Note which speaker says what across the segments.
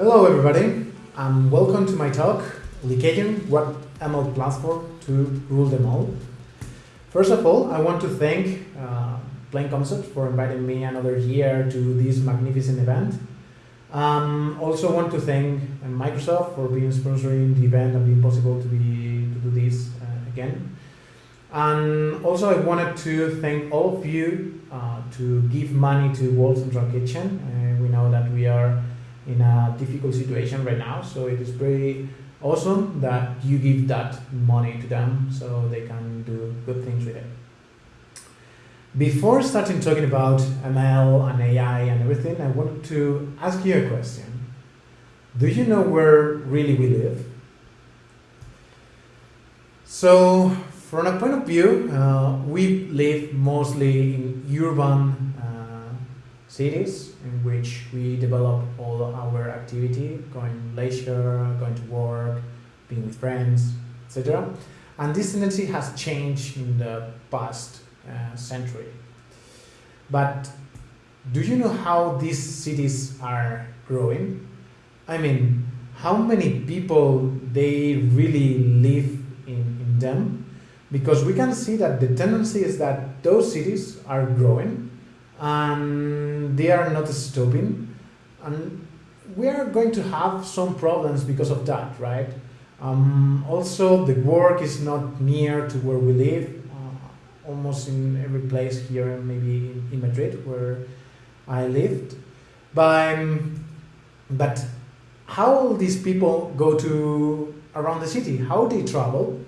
Speaker 1: Hello everybody, and welcome to my talk, Licaon, what ML platform to rule them all. First of all, I want to thank uh, Plain Concept for inviting me another year to this magnificent event. Um, also want to thank uh, Microsoft for being sponsoring the event and being possible to be to do this uh, again. And also I wanted to thank all of you uh, to give money to World Central Kitchen. Uh, we know that we are in a difficult situation right now, so it is pretty awesome that you give that money to them so they can do good things with it. Before starting talking about ML and AI and everything, I wanted to ask you a question. Do you know where really we live? So, from a point of view, uh, we live mostly in urban cities in which we develop all our activity, going leisure, going to work, being with friends, etc. And this tendency has changed in the past uh, century. But do you know how these cities are growing? I mean, how many people they really live in, in them? Because we can see that the tendency is that those cities are growing and they are not stopping. And we are going to have some problems because of that, right? Um, also, the work is not near to where we live almost in every place here, maybe in Madrid where I lived. But, um, but how these people go to around the city? How do they travel?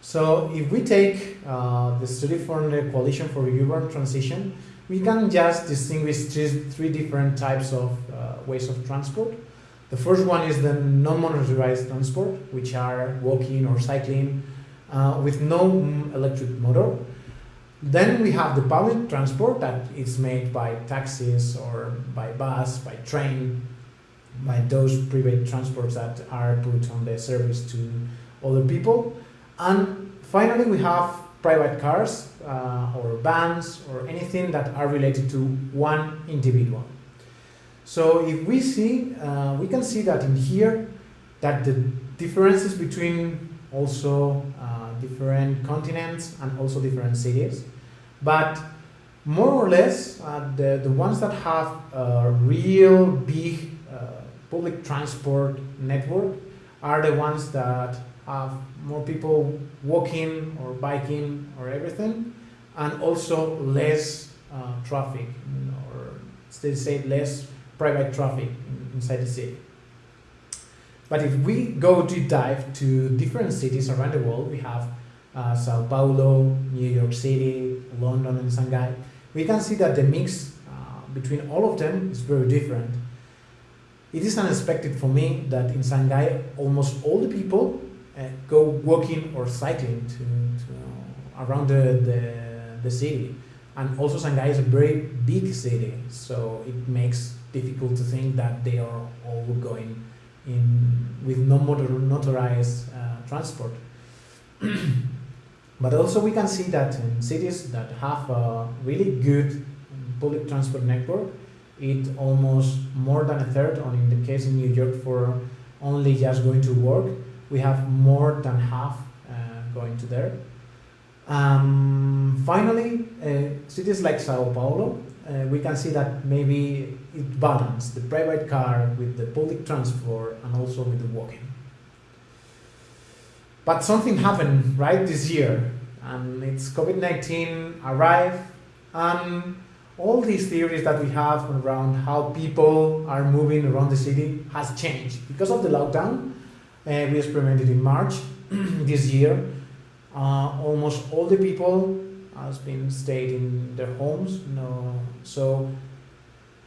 Speaker 1: So if we take uh, the study from the Coalition for Urban Transition, we can just distinguish three, three different types of uh, ways of transport. The first one is the non-motorized transport, which are walking or cycling uh, with no electric motor. Then we have the public transport that is made by taxis or by bus, by train, by those private transports that are put on the service to other people. And finally, we have private cars uh, or vans or anything that are related to one individual. So if we see, uh, we can see that in here, that the differences between also uh, different continents and also different cities. But more or less, uh, the, the ones that have a real big uh, public transport network are the ones that have more people walking or biking or everything, and also less uh, traffic, or still say less private traffic inside the city. But if we go deep dive to different cities around the world, we have uh, Sao Paulo, New York City, London and Shanghai, we can see that the mix uh, between all of them is very different. It is unexpected for me that in Shanghai almost all the people uh, go walking or cycling to, to around the, the, the city. And also Shanghai is a very big city, so it makes difficult to think that they are all going in with non-motorized uh, transport. But also we can see that in cities that have a really good public transport network, it almost more than a third, or in the case in New York for only just going to work, we have more than half uh, going to there. Um, finally, uh, cities like Sao Paulo, uh, we can see that maybe it balances the private car with the public transport and also with the walking. But something happened right this year, and it's COVID-19 arrived, and all these theories that we have around how people are moving around the city has changed. Because of the lockdown, uh, we experimented in March this year, uh, almost all the people has been stayed in their homes. No, so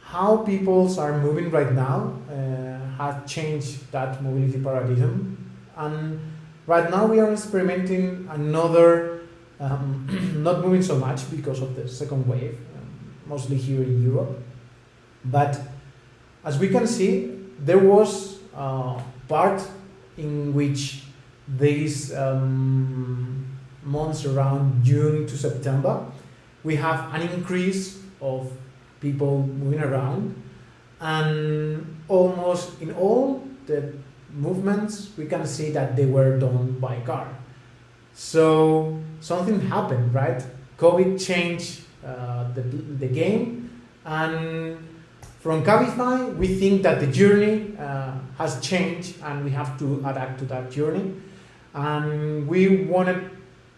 Speaker 1: how peoples are moving right now uh, has changed that mobility paradigm, and Right now we are experimenting another, um, not moving so much because of the second wave, um, mostly here in Europe. But as we can see, there was a part in which these um, months around June to September, we have an increase of people moving around and almost in all the movements we can see that they were done by car. So something happened, right? COVID changed uh, the, the game and from Cabify we think that the journey uh, has changed and we have to adapt to that journey. And we wanted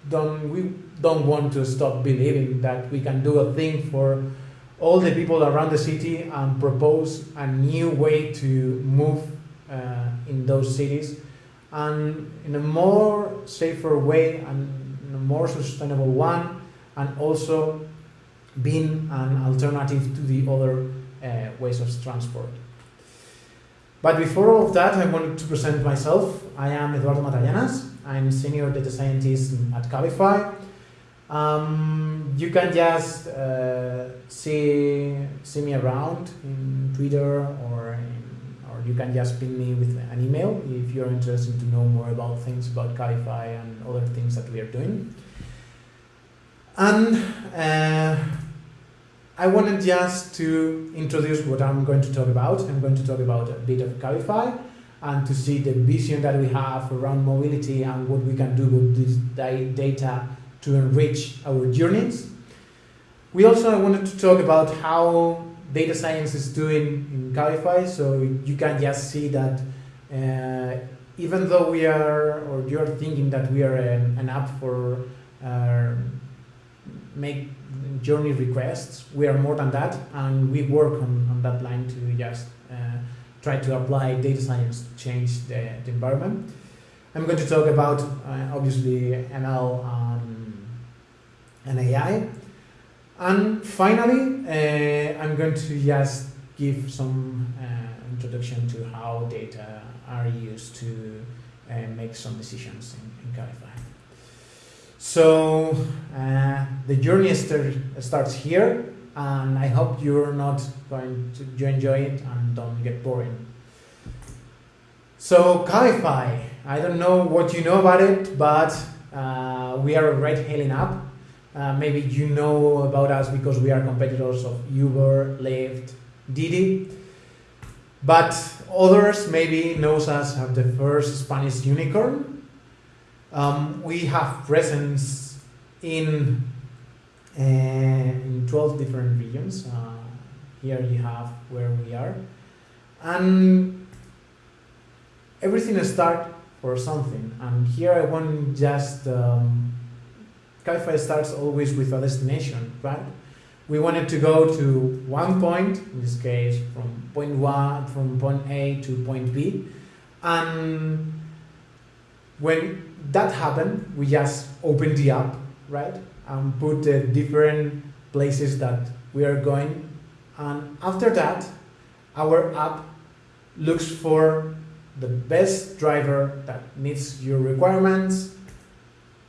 Speaker 1: don't we don't want to stop believing that we can do a thing for all the people around the city and propose a new way to move uh, in those cities. And in a more safer way and a more sustainable one and also being an alternative to the other ways of transport. But before all of that, I wanted to present myself. I am Eduardo Matallanas. I'm senior data scientist at Cabify. Um, you can just uh, see see me around in Twitter or in, or you can just ping me with an email if you're interested to know more about things about Cabify and other things that we are doing. And uh, I wanted just to introduce what I'm going to talk about. I'm going to talk about a bit of Cabify and to see the vision that we have around mobility and what we can do with this data to enrich our journeys. We also wanted to talk about how data science is doing in Cabify, so you can just see that uh, even though we are, or you're thinking that we are an, an app for uh, make journey requests, we are more than that, and we work on, on that line to just uh, try to apply data science to change the, the environment. I'm going to talk about, uh, obviously, ML and AI. And finally, uh, I'm going to just give some uh, introduction to how data are used to uh, make some decisions in, in Cabify. So uh, the journey start, starts here and I hope you're not going to you enjoy it and don't get boring. So Cabify, I don't know what you know about it, but uh, we are a ride-hailing app. Uh, maybe you know about us because we are competitors of Uber, Lyft, Didi. But others maybe knows us as the first Spanish unicorn. Um, we have presence in in 12 different regions. Uh, here you have where we are. And everything starts for something. And here I want just, um, Cabify starts always with a destination, right? We wanted to go to one point, in this case from point one, from point A to point B. And when that happened, we just opened the app, right? and put the different places that we are going. And after that, our app looks for the best driver that meets your requirements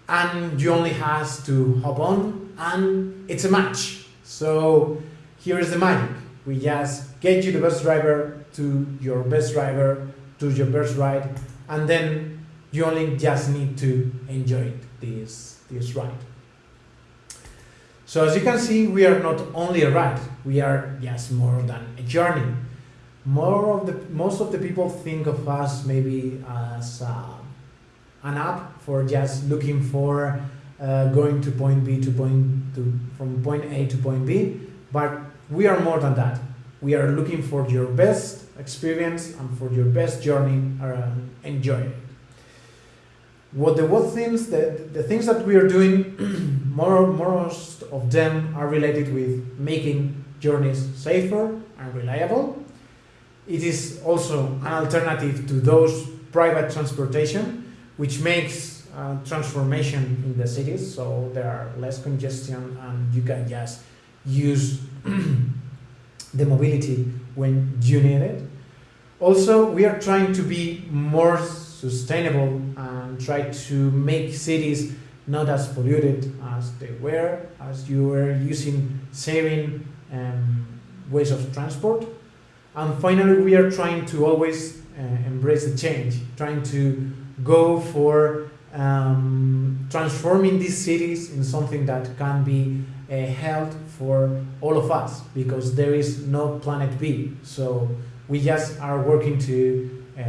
Speaker 1: and you only has to hop on and it's a match. So here is the magic. We just get you the best driver to your best driver to your best ride and then you only just need to enjoy this, this ride. So as you can see, we are not only a ride, we are just more than a journey. More of the, most of the people think of us maybe as uh, an app for just looking for uh, going to point B to point to, from point A to point B, but we are more than that. We are looking for your best experience and for your best journey. Uh, enjoy it what the what things the, the things that we are doing more most of them are related with making journeys safer and reliable. It is also an alternative to those private transportation which makes uh, transformation in the cities. So there are less congestion and you can just use the mobility when you need it. Also we are trying to be more sustainable and try to make cities not as polluted as they were, as you were using saving um, ways of transport. And finally, we are trying to always uh, embrace the change, trying to go for um, transforming these cities in something that can be uh, held for all of us because there is no planet B. So we just are working to uh,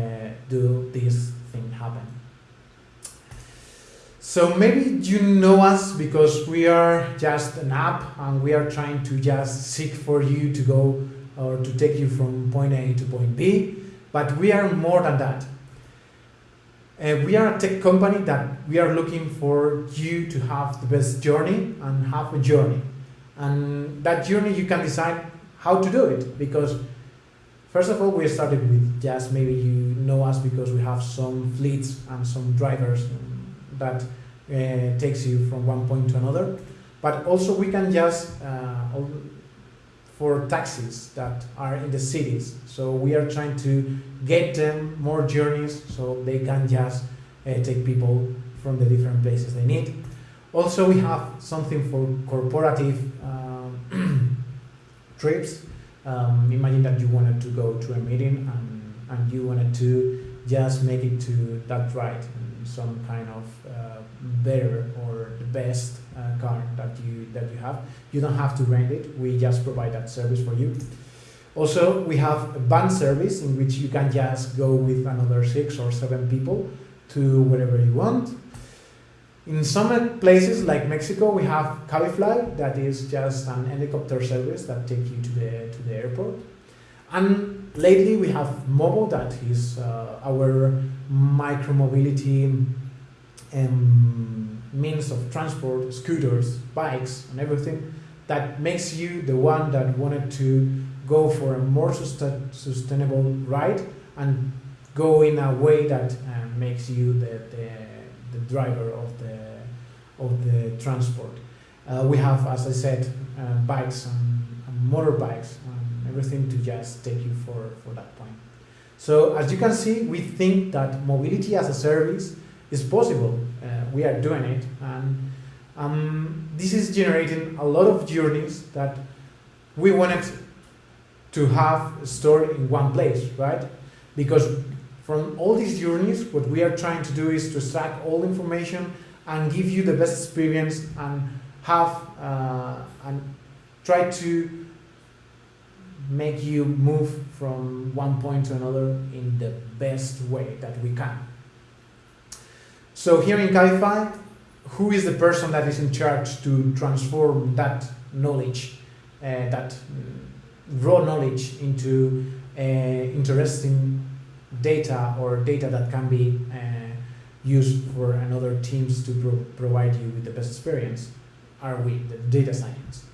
Speaker 1: do this thing happen. So maybe you know us because we are just an app and we are trying to just seek for you to go or to take you from point A to point B, but we are more than that. Uh, we are a tech company that we are looking for you to have the best journey and have a journey. And that journey you can decide how to do it because first of all we started with just maybe you know us because we have some fleets and some drivers that uh, takes you from one point to another. But also we can just uh, for taxis that are in the cities. So we are trying to get them more journeys so they can just uh, take people from the different places they need. Also, we have something for corporative um, trips. Um, imagine that you wanted to go to a meeting and, and you wanted to just make it to that ride some kind of uh, better or the best uh, car that you that you have. You don't have to rent it. We just provide that service for you. Also, we have a van service in which you can just go with another six or seven people to wherever you want. In some places like Mexico, we have Cabify, that is just an helicopter service that takes you to the to the airport. And lately, we have Movo, that is uh, our micromobility um, means of transport, scooters, bikes, and everything that makes you the one that wanted to go for a more sustainable ride and go in a way that uh, makes you the, the, the, driver of the, of the transport. Uh, we have, as I said, uh, bikes and, and motorbikes and everything to just take you for, for that point. So as you can see, we think that mobility as a service is possible. Uh, we are doing it and um, this is generating a lot of journeys that we wanted to have stored in one place, right? Because from all these journeys, what we are trying to do is to extract all information and give you the best experience and have uh, and try to make you move from one point to another in the best way that we can. So here in Cabify, who is the person that is in charge to transform that knowledge, uh, that raw knowledge into uh, interesting data or data that can be uh, used for another teams to pro provide you with the best experience are we, the data science.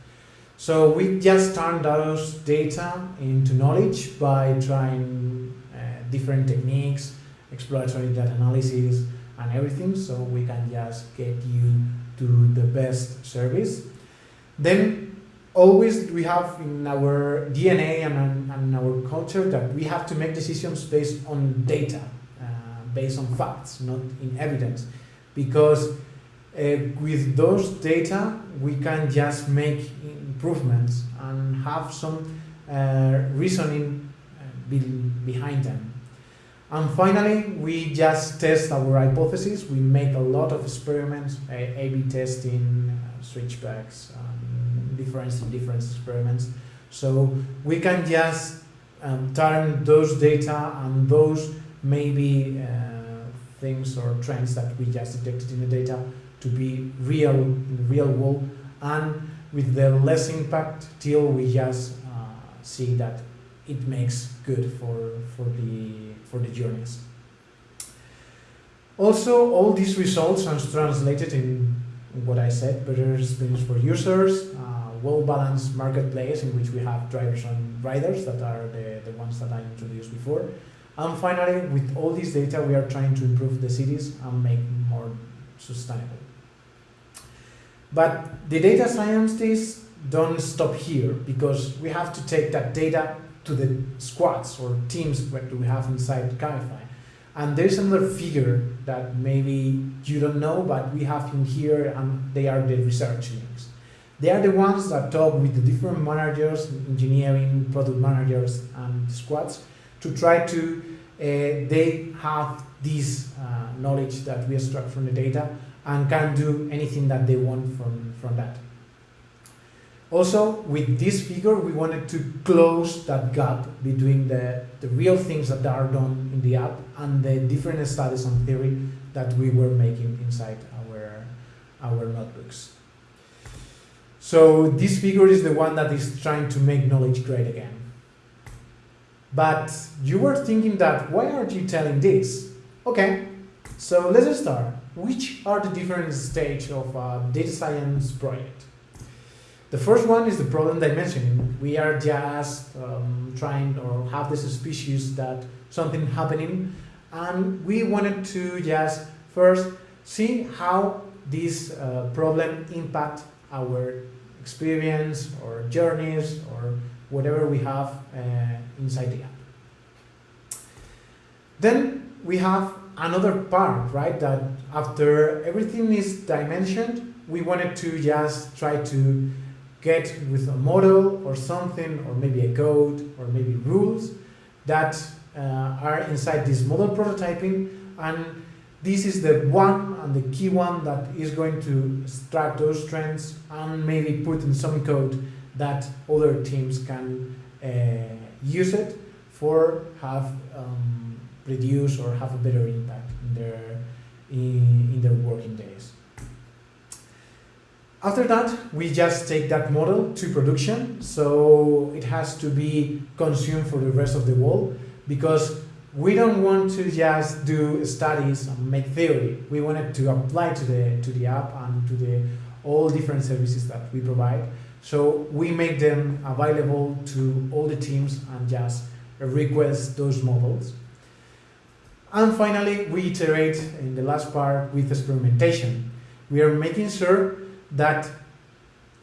Speaker 1: So we just turn those data into knowledge by trying uh, different techniques, exploratory data analysis, and everything so we can just get you to the best service. Then always we have in our DNA and, and our culture that we have to make decisions based on data uh, based on facts not in evidence. Because uh, with those data we can just make improvements and have some uh, reasoning uh, behind them and finally, we just test our hypothesis. We make a lot of experiments, A-B testing, uh, switchbacks, um, difference experiments. So we can just um, turn those data and those maybe uh, things or trends that we just detected in the data to be real in the real world and with the less impact till we just uh, see that it makes good for, for, the, for the journeys. Also, all these results are translated in what I said, better experience for users, well-balanced marketplace in which we have drivers and riders that are the, the ones that I introduced before. And finally, with all this data, we are trying to improve the cities and make more sustainable. But the data scientists don't stop here because we have to take that data to the squads or teams that we have inside Cabify. And there's another figure that maybe you don't know, but we have in here, and they are the research links. They are the ones that talk with the different managers, engineering, product managers, and squads to try to, uh, they have this uh, knowledge that we extract from the data and can do anything that they want from, from that. Also, with this figure, we wanted to close that gap between the, the real things that are done in the app and the different studies and theory that we were making inside our, our notebooks. So this figure is the one that is trying to make knowledge great again. But you were thinking that, why aren't you telling this? Okay, so let's start. Which are the different stages of a data science project? The first one is the problem dimension. We are just um, trying or have the suspicious that something happening and we wanted to just first see how this uh, problem impact our experience or journeys or whatever we have uh, inside the app. Then we have another part, right, that after everything is dimensioned, we wanted to just try to get with a model or something, or maybe a code, or maybe rules that uh, are inside this model prototyping. And this is the one and the key one that is going to extract those trends and maybe put in some code that other teams can uh, use it for have um, reduce or have a better impact in their in, in their working days. After that, we just take that model to production, so it has to be consumed for the rest of the world because we don't want to just do studies and make theory. We wanted to apply to the to the app and to the all different services that we provide. So we make them available to all the teams and just request those models. And finally, we iterate in the last part with experimentation. We are making sure that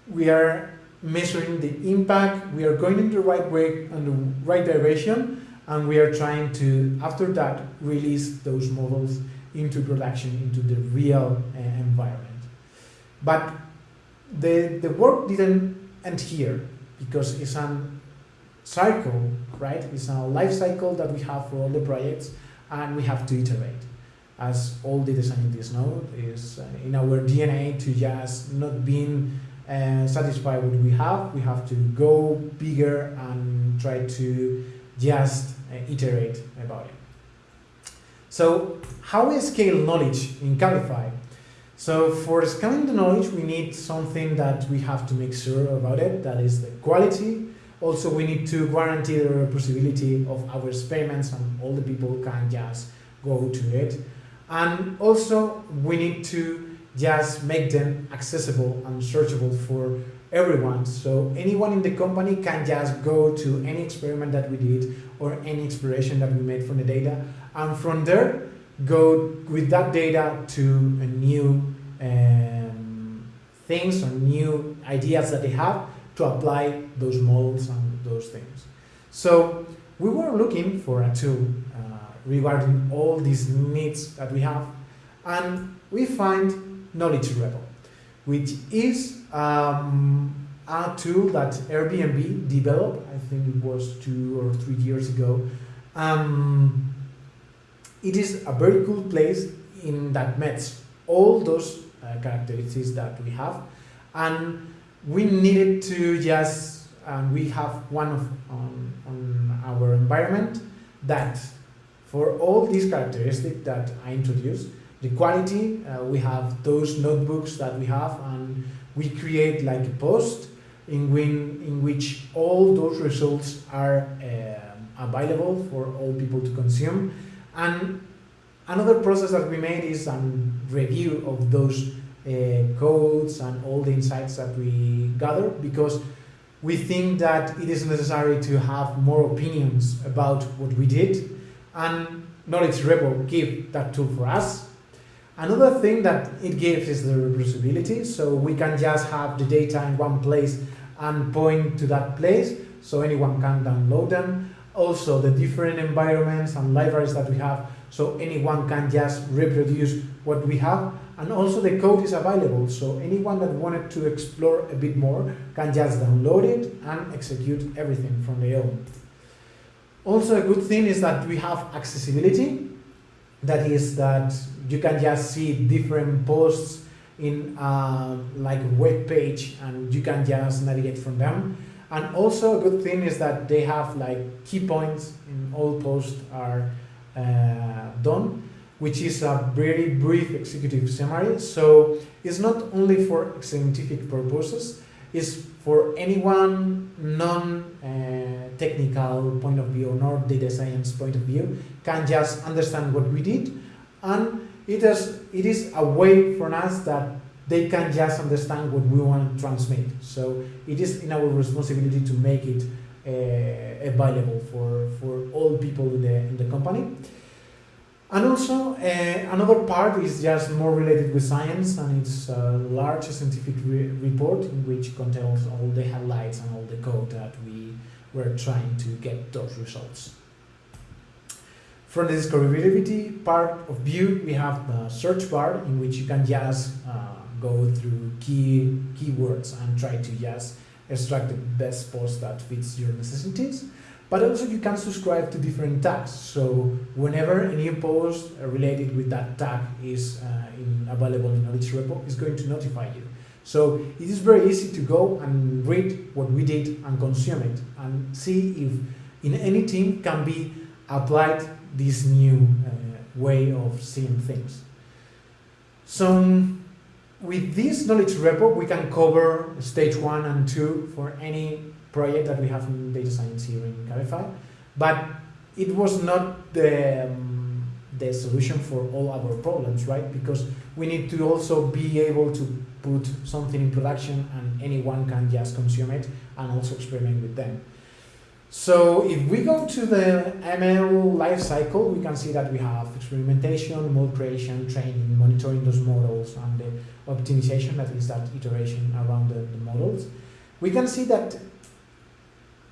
Speaker 1: we are measuring the impact, we are going in the right way and the right direction, and we are trying to, after that, release those models into production, into the real uh, environment. But the, the work didn't end here, because it's a cycle, right? It's a life cycle that we have for all the projects, and we have to iterate as all data scientists know, is uh, in our DNA to just not being uh, satisfied with what we have. We have to go bigger and try to just uh, iterate about it. So how we scale knowledge in Cabify? So for scaling the knowledge, we need something that we have to make sure about it, that is the quality. Also, we need to guarantee the reproducibility of our experiments and all the people can just go to it. And also, we need to just make them accessible and searchable for everyone. So anyone in the company can just go to any experiment that we did or any exploration that we made from the data. And from there, go with that data to a new um, things or new ideas that they have to apply those models and those things. So we were looking for a tool regarding all these needs that we have. And we find Knowledge Repo, which is um, a tool that Airbnb developed, I think it was two or three years ago. Um, it is a very cool place in that meets all those uh, characteristics that we have. And we needed to just, and we have one of on our environment that for all these characteristics that I introduced, the quality, uh, we have those notebooks that we have and we create like a post in, when, in which all those results are uh, available for all people to consume. And another process that we made is a review of those uh, codes and all the insights that we gather because we think that it is necessary to have more opinions about what we did and Knowledge Repo give that tool for us. Another thing that it gives is the reproducibility, so we can just have the data in one place and point to that place, so anyone can download them. Also, the different environments and libraries that we have, so anyone can just reproduce what we have. And also the code is available, so anyone that wanted to explore a bit more can just download it and execute everything from their own. Also a good thing is that we have accessibility. that is that you can just see different posts in uh, like web page and you can just navigate from them. And also a good thing is that they have like key points in all posts are uh, done, which is a very brief executive summary. So it's not only for scientific purposes, it's for anyone non-technical uh, point of view or not data science point of view can just understand what we did and it is, it is a way for us that they can just understand what we want to transmit. So it is in our responsibility to make it uh, available for, for all people in the, in the company. And also, uh, another part is just more related with science, and it's a large scientific re report in which contains all the highlights and all the code that we were trying to get those results. From the discoverability part of Vue, we have the search bar in which you can just uh, go through key keywords and try to just extract the best post that fits your necessities. But also you can subscribe to different tags. So whenever a new post related with that tag is uh, in, available in Knowledge Repo, it's going to notify you. So it is very easy to go and read what we did and consume it and see if in any team can be applied this new uh, way of seeing things. So with this knowledge repo, we can cover stage one and two for any project that we have in data science here in Cabify. But it was not the, um, the solution for all our problems, right? Because we need to also be able to put something in production and anyone can just consume it and also experiment with them. So if we go to the ML lifecycle, we can see that we have experimentation, model creation, training, monitoring those models, and the optimization, that is that iteration around the, the models. We can see that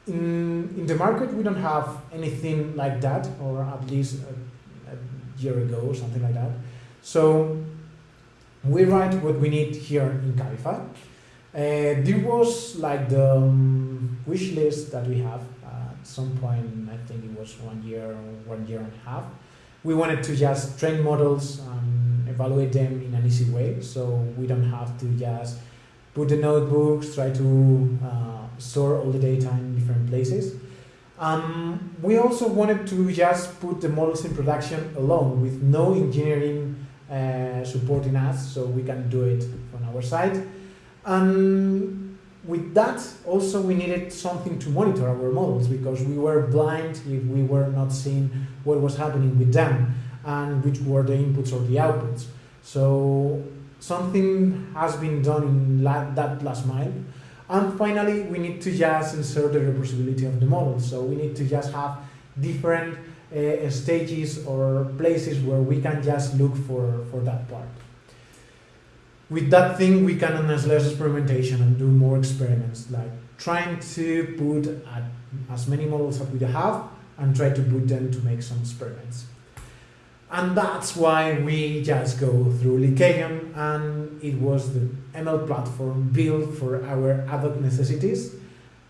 Speaker 1: in, in the market, we don't have anything like that, or at least a, a year ago or something like that. So we write what we need here in Cabify. Uh, there was like the um, wish list that we have at some point, I think it was one year or one year and a half, we wanted to just train models and evaluate them in an easy way. So we don't have to just put the notebooks, try to uh, store all the data in different places. Um, we also wanted to just put the models in production alone with no engineering uh, supporting us, so we can do it on our side. And with that, also we needed something to monitor our models because we were blind if we were not seeing what was happening with them and which were the inputs or the outputs. So something has been done in that last mile. And finally, we need to just insert the reproducibility of the model. So we need to just have different uh, stages or places where we can just look for, for that part with that thing we can enhance less experimentation and do more experiments like trying to put as many models as we have and try to put them to make some experiments and that's why we just go through Lycaon and it was the ML platform built for our ad hoc necessities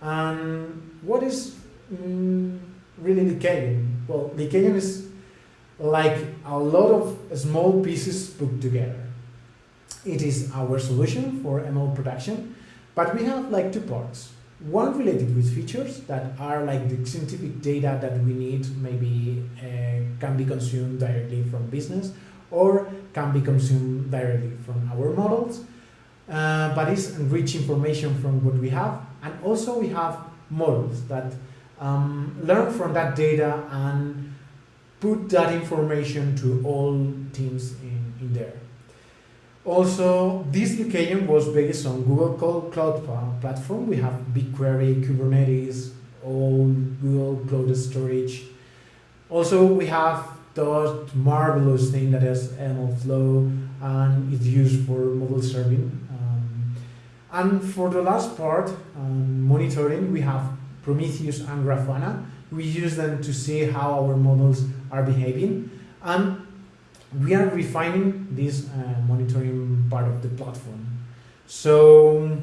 Speaker 1: and what is mm, really Lycaon? Well, Lycaon is like a lot of small pieces put together it is our solution for ML production, but we have like two parts. One related with features that are like the scientific data that we need, maybe uh, can be consumed directly from business or can be consumed directly from our models, uh, but it's enrich information from what we have. And also we have models that um, learn from that data and put that information to all teams in, in there. Also, this Lycaon was based on Google Cloud Platform. We have BigQuery, Kubernetes, all Google Cloud Storage. Also, we have that marvelous thing that is MLflow and it's used for model serving. And for the last part, um, monitoring, we have Prometheus and Grafana. We use them to see how our models are behaving. And we are refining this uh, monitoring part of the platform. So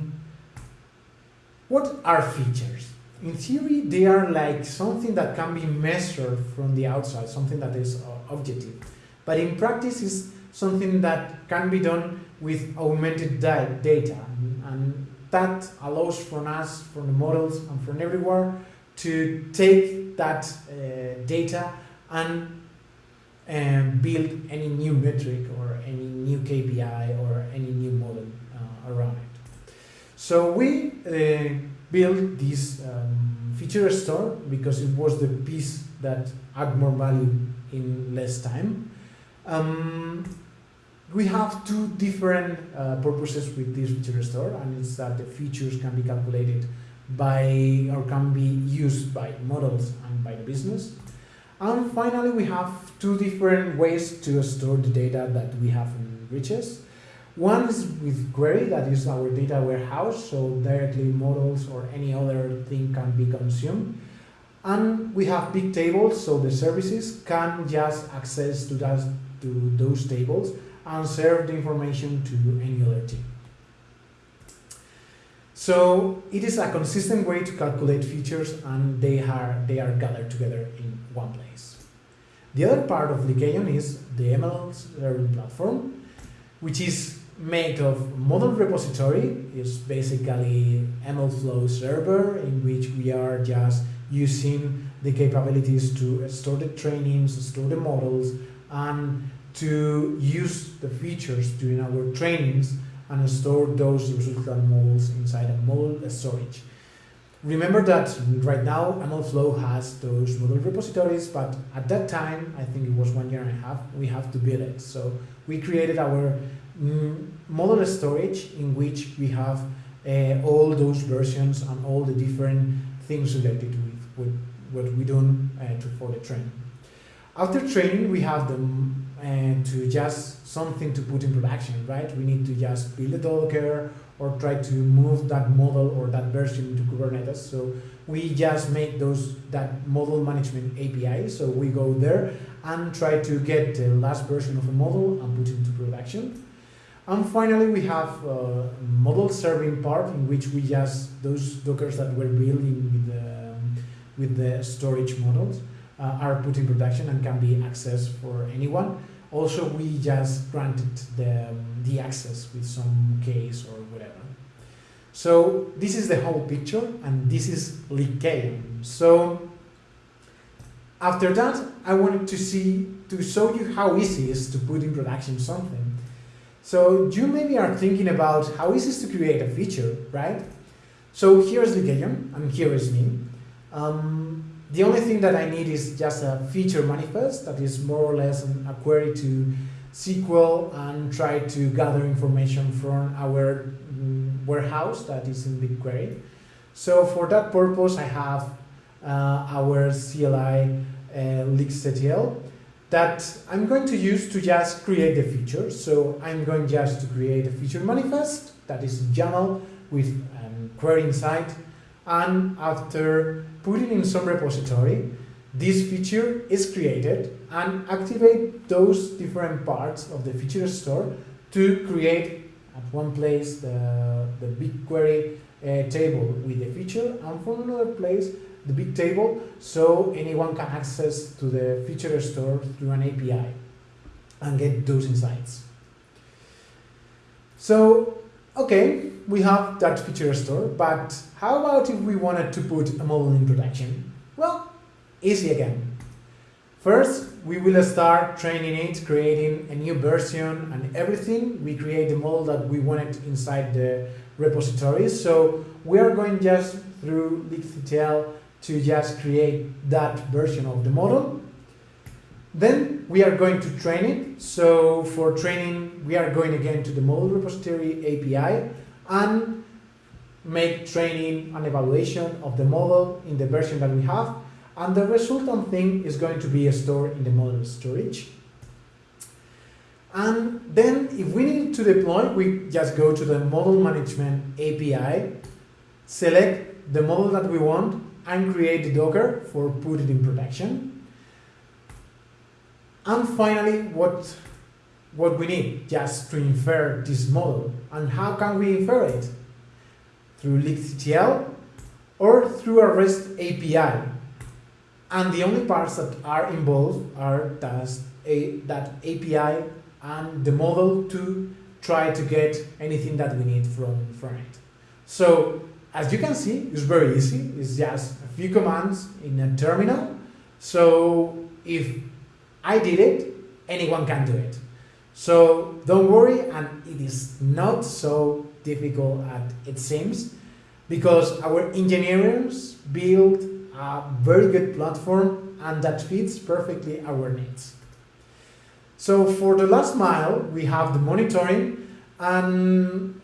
Speaker 1: what are features? In theory, they are like something that can be measured from the outside, something that is uh, objective. But in practice, it's something that can be done with augmented data. And that allows from us, from the models and from everywhere, to take that uh, data and um, build any new metric or any new KPI or any new model uh, around it. So we uh, built this um, feature store because it was the piece that add more value in less time. Um, we have two different uh, purposes with this feature store, and it's that the features can be calculated by or can be used by models and by the business. And finally, we have two different ways to store the data that we have in Riches. One is with query, that is our data warehouse, so directly models or any other thing can be consumed. And we have big tables, so the services can just access to, that, to those tables and serve the information to any other team. So it is a consistent way to calculate features and they are, they are gathered together in one place. The other part of Lycaon is the ML serving platform, which is made of model repository, is basically MLflow server in which we are just using the capabilities to store the trainings, store the models, and to use the features during our trainings and store those resultant models inside a model storage. Remember that right now MLflow has those model repositories, but at that time, I think it was one year and a half, we have to build it. So we created our mm, model storage in which we have uh, all those versions and all the different things related with, with what we do uh, for the training. After training, we have them uh, to just something to put in production, right? We need to just build a Docker or try to move that model or that version into Kubernetes. So we just make those that model management API. So we go there and try to get the last version of a model and put it into production. And finally, we have a model serving part in which we just, those Dockers that we're building with the, with the storage models uh, are put in production and can be accessed for anyone. Also, we just granted the, the access with some case or whatever. So this is the whole picture and this is Lycaon. So after that, I wanted to see, to show you how easy it is to put in production something. So you maybe are thinking about how easy it is to create a feature, right? So here's Lycaon and here is me. Um, the only thing that I need is just a feature manifest that is more or less a query to SQL and try to gather information from our mm, warehouse that is in BigQuery. So for that purpose, I have uh, our CLI uh, that I'm going to use to just create the feature. So I'm going just to create a feature manifest that is YAML with um, query inside. And after putting in some repository, this feature is created and activate those different parts of the feature store to create at one place the, the BigQuery uh, table with the feature and from another place the big table so anyone can access to the feature store through an API and get those insights. So, okay, we have that feature store, but how about if we wanted to put a model in production? Well, easy again. First, we will start training it, creating a new version and everything. We create the model that we wanted inside the repository. So we are going just through LeaksETL to just create that version of the model. Then we are going to train it. So for training, we are going again to the model repository API and make training and evaluation of the model in the version that we have. And the resultant thing is going to be stored in the model storage. And then if we need to deploy, we just go to the model management API, select the model that we want, and create the Docker for put it in production. And finally, what, what we need just to infer this model. And how can we infer it? Through LeaksETL or through a REST API. and the only parts that are involved are that, a, that API and the model to try to get anything that we need from, from it. So as you can see, it's very easy. It's just a few commands in a terminal. So if I did it, anyone can do it. So don't worry, and it is not so difficult as it seems, because our engineers build a very good platform and that fits perfectly our needs. So for the last mile, we have the monitoring, and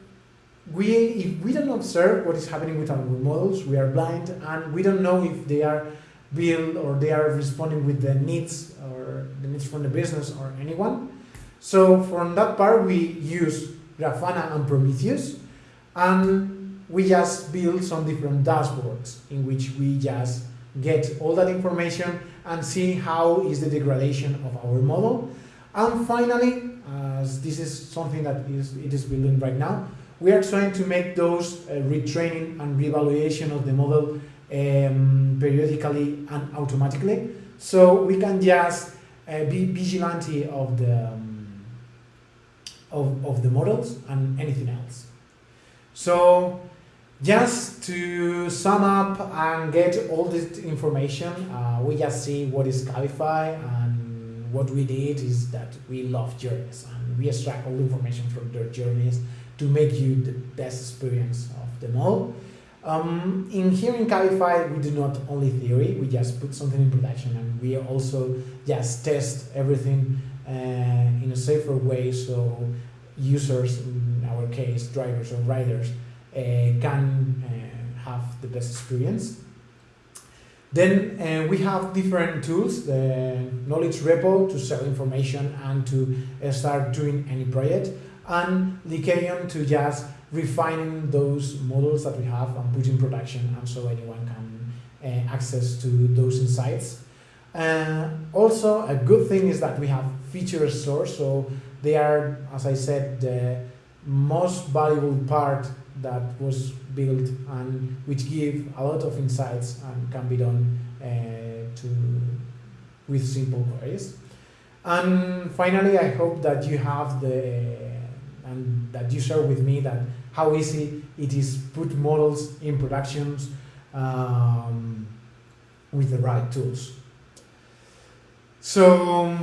Speaker 1: we, if we don't observe what is happening with our models, we are blind, and we don't know if they are built or they are responding with the needs or the needs from the business or anyone. So from that part, we use Grafana and Prometheus, and we just build some different dashboards in which we just get all that information and see how is the degradation of our model. And finally, as this is something that is, it is building right now, we are trying to make those uh, retraining and reevaluation of the model um, periodically and automatically. So we can just uh, be vigilante of the um, of, of the models and anything else. So just to sum up and get all this information, uh, we just see what is Cabify and what we did is that we love journeys and we extract all the information from their journeys to make you the best experience of them all. Um, in here in Cabify, we do not only theory, we just put something in production and we also just test everything in a safer way so users, in our case drivers or riders, uh, can uh, have the best experience. Then uh, we have different tools, the Knowledge Repo to share information and to uh, start doing any project, and Lycaon to just refine those models that we have and put in production and so anyone can uh, access to those insights. Uh, also, a good thing is that we have feature stores, so they are, as I said, the most valuable part that was built and which give a lot of insights and can be done uh, to with simple queries. And finally, I hope that you have the and that you share with me that how easy it is put models in productions um, with the right tools. So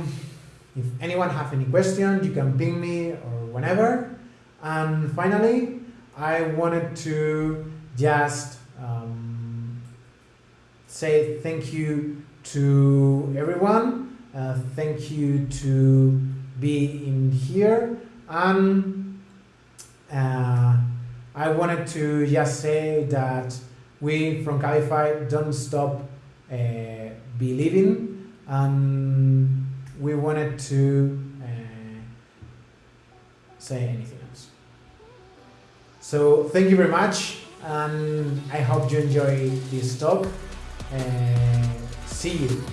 Speaker 1: if anyone have any question, you can ping me or whenever. And finally, I wanted to just um, say thank you to everyone. Uh, thank you to be in here. And uh, I wanted to just say that we from Cabify don't stop uh, believing and we wanted to uh, say anything else. So thank you very much, and I hope you enjoy this talk. Uh, see you.